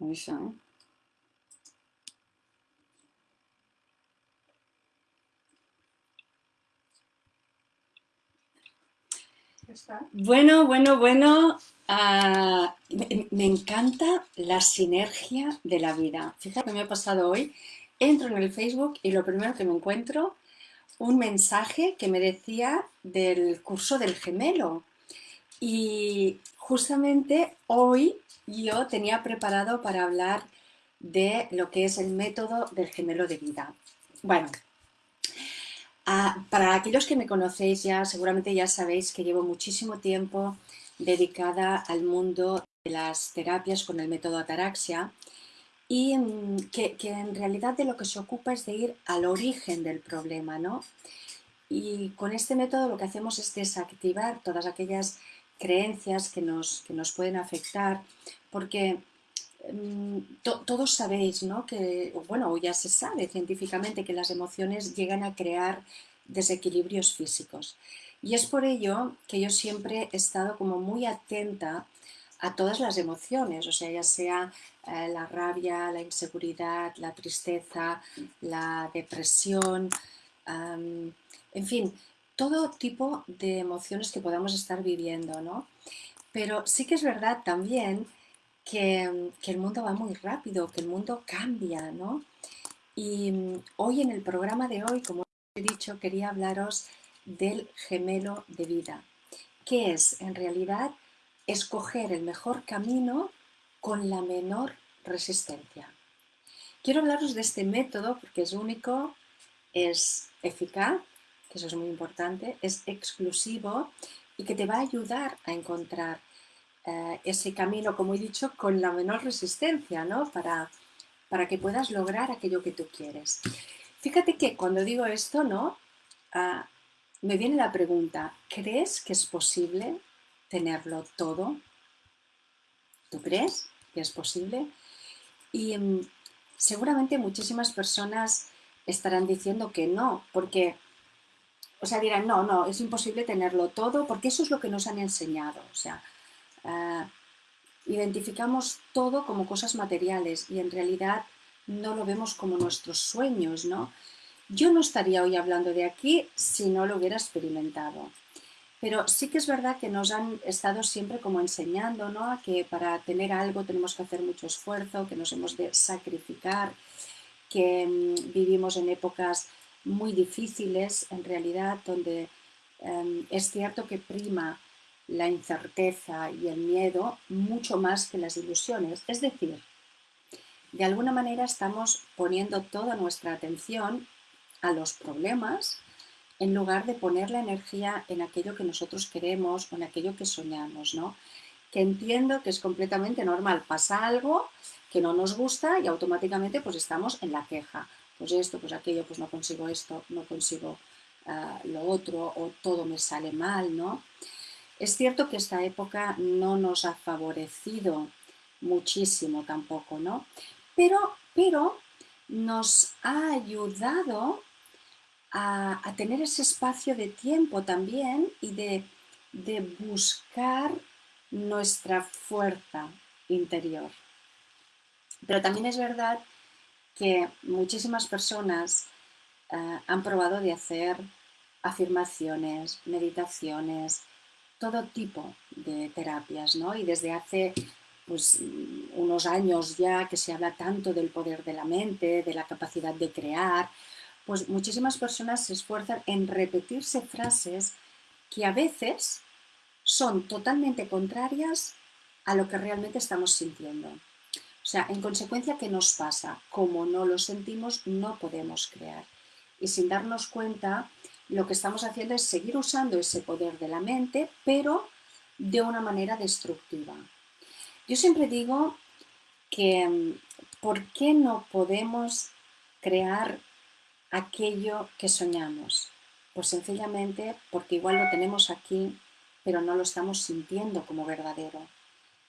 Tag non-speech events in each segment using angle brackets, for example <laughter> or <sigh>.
¿eh? Bueno, bueno, bueno. Ah, me, encanta la sinergia de la vida. Fíjate que me ha pasado hoy. Entro en el Facebook y lo primero que me encuentro, un mensaje que me decía del curso del gemelo. Y justamente hoy yo tenía preparado para hablar de lo que es el método del gemelo de vida. Bueno, Ah, para aquellos que me conocéis ya, seguramente ya sabéis que llevo muchísimo tiempo dedicada al mundo de las terapias con el método Ataraxia y mm, que, en realidad de lo que se ocupa es de ir al origen del problema, ¿no? Y con este método lo que hacemos es desactivar todas aquellas creencias que nos, que nos pueden afectar, porque mm, todos sabéis, ¿no? Que, bueno, ya se sabe científicamente que las emociones llegan a crear desequilibrios físicos. Y es por ello que yo siempre he estado como muy atenta a todas las emociones, o sea, ya sea eh, la rabia, la inseguridad, la tristeza, la depresión, en fin, todo tipo de emociones que podamos estar viviendo, ¿no? Pero sí que es verdad también que, que el mundo va muy rápido, que el mundo cambia, ¿no? Y mm, hoy en el programa de hoy, como dicho, quería hablaros del gemelo de vida, que es en realidad escoger el mejor camino con la menor resistencia. Quiero hablaros de este método porque es único, es eficaz, que eso es muy importante, es exclusivo y que te va a ayudar a encontrar eh, ese camino, como he dicho, con la menor resistencia, ¿no? Para, para que puedas lograr aquello que tú quieres. Fíjate que cuando digo esto, ¿no? Ah, me viene la pregunta, ¿crees que es posible tenerlo todo? ¿Tú crees que es posible? Y mm, seguramente muchísimas personas estarán diciendo que no, porque, o sea, dirán, no, no, es imposible tenerlo todo, porque eso es lo que nos han enseñado. O sea, ah, identificamos todo como cosas materiales y en realidad no lo vemos como nuestros sueños, ¿no? Yo no estaría hoy hablando de aquí si no lo hubiera experimentado. Pero sí que es verdad que nos han estado siempre como enseñando, ¿no? Que para tener algo tenemos que hacer mucho esfuerzo, que nos hemos de sacrificar, que mm, vivimos en épocas muy difíciles, en realidad, donde em, es cierto que prima la incerteza y el miedo mucho más que las ilusiones. Es decir, de alguna manera estamos poniendo toda nuestra atención a los problemas en lugar de poner la energía en aquello que nosotros queremos o en aquello que soñamos, ¿no? Que entiendo que es completamente normal. Pasa algo que no nos gusta y automáticamente pues estamos en la queja. Pues esto, pues aquello, pues no consigo esto, no consigo ah, lo otro o todo me sale mal, ¿no? Es cierto que esta época no nos ha favorecido muchísimo tampoco, ¿no? pero, nos ha ayudado a, tener ese espacio de tiempo también y de, buscar nuestra fuerza interior. Pero también es verdad que muchísimas personas eh, han probado de hacer afirmaciones, meditaciones, todo tipo de terapias, ¿no? Y desde hace pues, unos años ya que se habla tanto del poder de la mente, de la capacidad de crear, pues muchísimas personas se esfuerzan en repetirse frases que a veces son totalmente contrarias a lo que realmente estamos sintiendo. O sea, en consecuencia, ¿qué nos pasa? Como no lo sentimos, no podemos crear. Y sin darnos cuenta, lo que estamos haciendo es seguir usando ese poder de la mente, pero de una manera destructiva. Yo siempre digo que mm, ¿por qué no podemos crear aquello que soñamos? Pues sencillamente porque igual lo tenemos aquí, pero no lo estamos sintiendo como verdadero.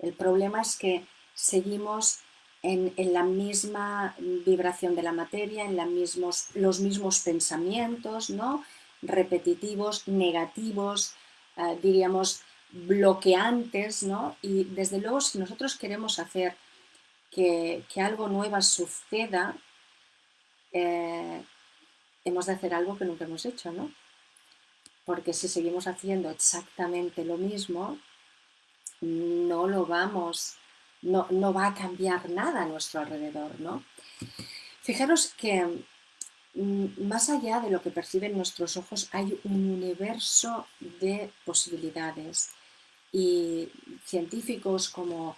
El problema es que seguimos en, la misma vibración de la materia, en los mismos pensamientos, ¿no? repetitivos, negativos, eh, diríamos bloqueantes, ¿no? Y desde luego si nosotros queremos hacer que, algo nuevo suceda, eh, hemos de hacer algo que nunca hemos hecho, ¿no? Porque si seguimos haciendo exactamente lo mismo, no lo vamos, no, no va a cambiar nada a nuestro alrededor, ¿no? Fijaros que mm, más allá de lo que perciben nuestros ojos hay un universo de posibilidades y científicos como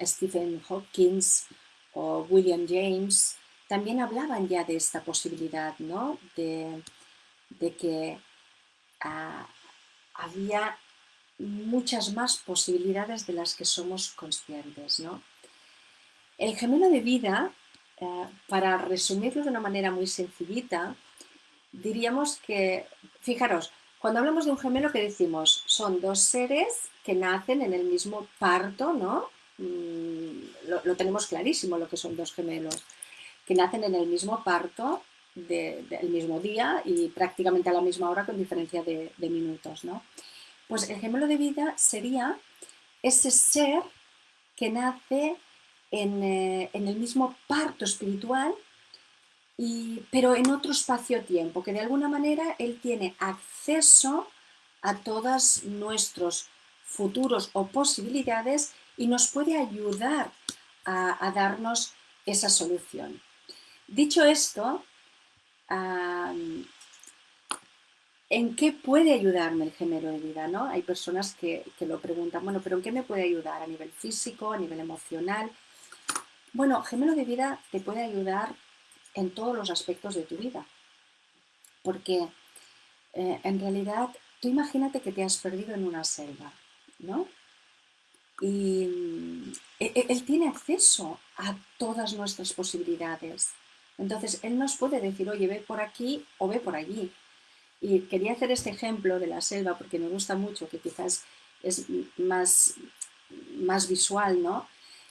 Stephen Hopkins o William James también hablaban ya de esta posibilidad, ¿no? De, que ah, había muchas más posibilidades de las que somos conscientes, ¿no? El gemelo de vida, eh, para resumirlo de una manera muy sencillita, diríamos que, fijaros, cuando hablamos de un gemelo, ¿qué decimos? Son dos seres que nacen en el mismo parto, ¿no? Mm, lo, tenemos clarísimo lo que son dos gemelos, que nacen en el mismo parto del mismo día y prácticamente a la misma hora con diferencia de, minutos, ¿no? Pues el gemelo de vida sería ese ser que nace en, eh, en el mismo parto espiritual pero en otro espacio-tiempo, que de alguna manera él tiene acceso a todos nuestros futuros o posibilidades y nos puede ayudar a, darnos esa solución. Dicho esto, ¿en qué puede ayudarme el gemelo de vida? ¿no? Hay personas que, que, lo preguntan, bueno, pero ¿en qué me puede ayudar? ¿A nivel físico, a nivel emocional? Bueno, gemelo de vida te puede ayudar en todos los aspectos de tu vida. Porque eh, en realidad, tú imagínate que te has perdido en una selva, ¿no? Y e, e, él, tiene acceso a todas nuestras posibilidades. Entonces, él nos puede decir, oye, ve por aquí o ve por allí. Y quería hacer este ejemplo de la selva porque me gusta mucho, que quizás es más, más visual, ¿no?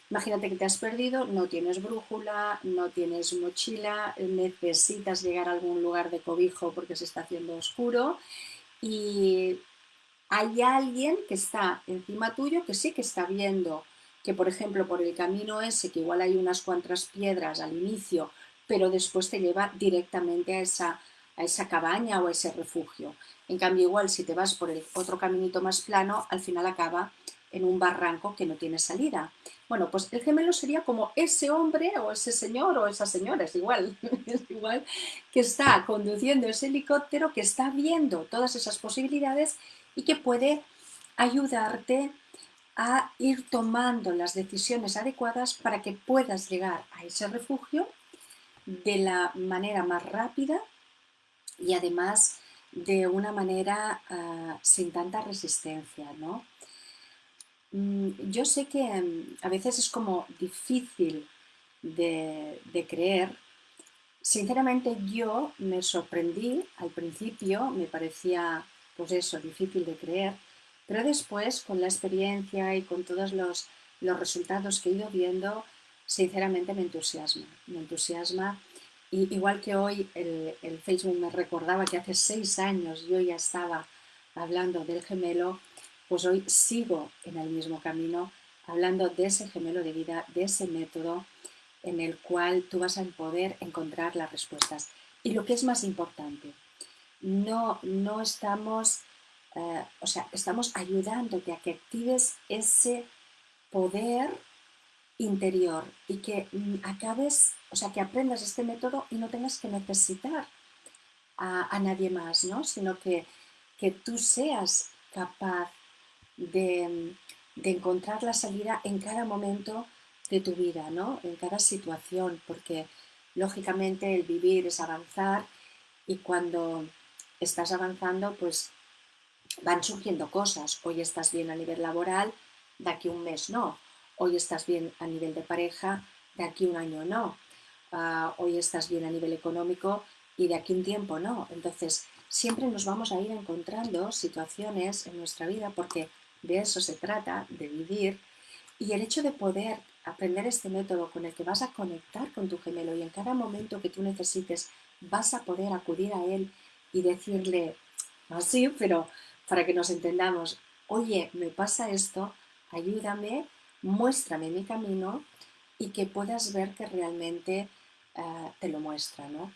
Imagínate que te has perdido, no tienes brújula, no tienes mochila, necesitas llegar a algún lugar de cobijo porque se está haciendo oscuro y hay alguien que está encima tuyo que sí que está viendo que, por ejemplo, por el camino ese, que igual hay unas cuantas piedras al inicio, pero después te lleva directamente a esa, a esa cabaña o a ese refugio. En cambio, igual si te vas por el otro caminito más plano, al final acaba en un barranco que no tiene salida. Bueno, pues el gemelo sería como ese hombre o ese señor o esa señora, es igual, <laughs> es igual, que está conduciendo ese helicóptero, que está viendo todas esas posibilidades y que puede ayudarte a ir tomando las decisiones adecuadas para que puedas llegar a ese refugio de la manera más rápida y además de una manera ah, sin tanta resistencia, ¿no? Mm, yo sé que mm, a veces es como difícil de, creer. Sinceramente yo me sorprendí al principio, me parecía pues eso, difícil de creer, pero después con la experiencia y con todos los, resultados que he ido viendo, sinceramente me entusiasma, me entusiasma. Y igual que hoy el, el Facebook me recordaba que hace seis años yo ya estaba hablando del gemelo, pues hoy sigo en el mismo camino hablando de ese gemelo de vida, de ese método en el cual tú vas a poder encontrar las respuestas. Y lo que es más importante, no, no estamos, eh, o sea, estamos ayudándote a que actives ese poder interior y que mm, acabes, o sea, que aprendas este método y no tengas que necesitar a, nadie más, ¿no? Sino que, que tú seas capaz de, encontrar la salida en cada momento de tu vida, ¿no? en cada situación, porque lógicamente el vivir es avanzar y cuando estás avanzando, pues van surgiendo cosas. Hoy estás bien a nivel laboral, de aquí un mes no. Hoy estás bien a nivel de pareja, de aquí un año no. Ah, hoy estás bien a nivel económico y de aquí un tiempo no. Entonces, siempre nos vamos a ir encontrando situaciones en nuestra vida porque de eso se trata, de vivir. Y el hecho de poder aprender este método con el que vas a conectar con tu gemelo y en cada momento que tú necesites vas a poder acudir a él y decirle, así, pero para que nos entendamos, oye, me pasa esto, ayúdame, muéstrame mi camino y que puedas ver que realmente eh, te lo muestra. ¿no?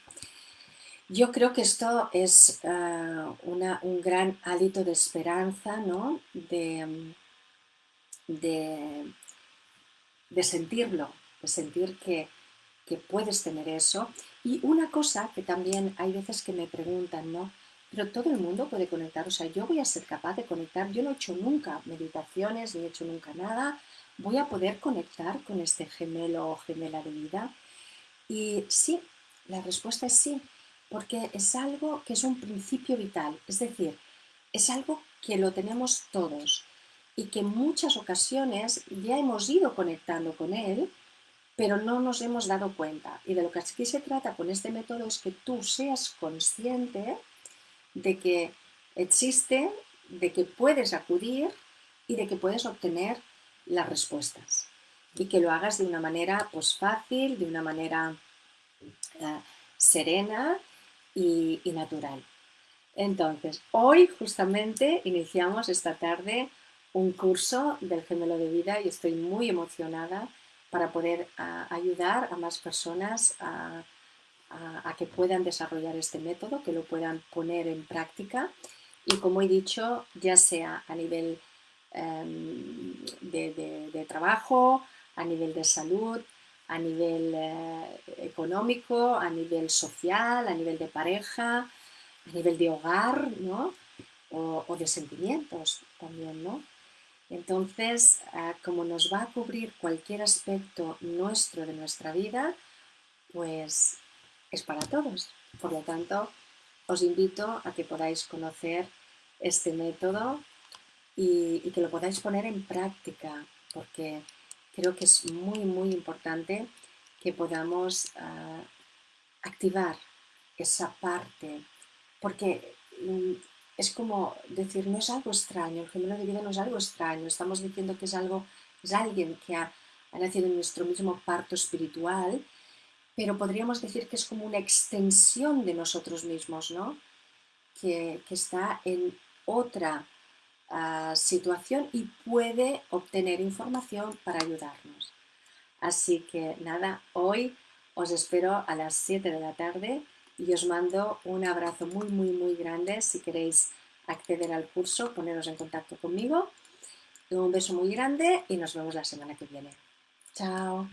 Yo creo que esto es eh, un gran hálito de esperanza, ¿no? de, de, sentirlo, de sentir que, que puedes tener eso. Y una cosa que también hay veces que me preguntan, ¿no? Pero todo el mundo puede conectar, o sea, yo voy a ser capaz de conectar, yo no he hecho nunca meditaciones, ni he hecho nunca nada, voy a poder conectar con este gemelo o gemela de vida. Y sí, la respuesta es sí, porque es algo que es un principio vital, es decir, es algo que lo tenemos todos y que en muchas ocasiones ya hemos ido conectando con él, pero no nos hemos dado cuenta. Y de lo que aquí se trata con este método es que tú seas consciente de que existe, de que puedes acudir y de que puedes obtener las respuestas. Y que lo hagas de una manera pues, fácil, de una manera eh, serena y, y natural. Entonces, hoy justamente iniciamos esta tarde un curso del gemelo de vida y estoy muy emocionada para poder ayudar a más personas a, a, que puedan desarrollar este método, que lo puedan poner en práctica y como he dicho, ya sea a nivel em, de, trabajo, a nivel de salud, a nivel eh, económico, a nivel social, a nivel de pareja, a nivel de hogar, ¿no? O, de sentimientos también, ¿no? Entonces, ah, como nos va a cubrir cualquier aspecto nuestro de nuestra vida, pues es para todos. Por lo tanto, os invito a que podáis conocer este método y, que lo podáis poner en práctica, porque creo que es muy, muy importante que podamos ah, activar esa parte, porque mm, es como decir, no es algo extraño, el gemelo de vida no es algo extraño, estamos diciendo que es algo, es alguien que ha, ha nacido en nuestro mismo parto espiritual pero podríamos decir que es como una extensión de nosotros mismos, ¿no? que, está en otra ah, situación y puede obtener información para ayudarnos. Así que nada, hoy os espero a las 7 de la tarde y os mando un abrazo muy, muy, muy grande. Si queréis acceder al curso, poneros en contacto conmigo. Un beso muy grande y nos vemos la semana que viene. Chao.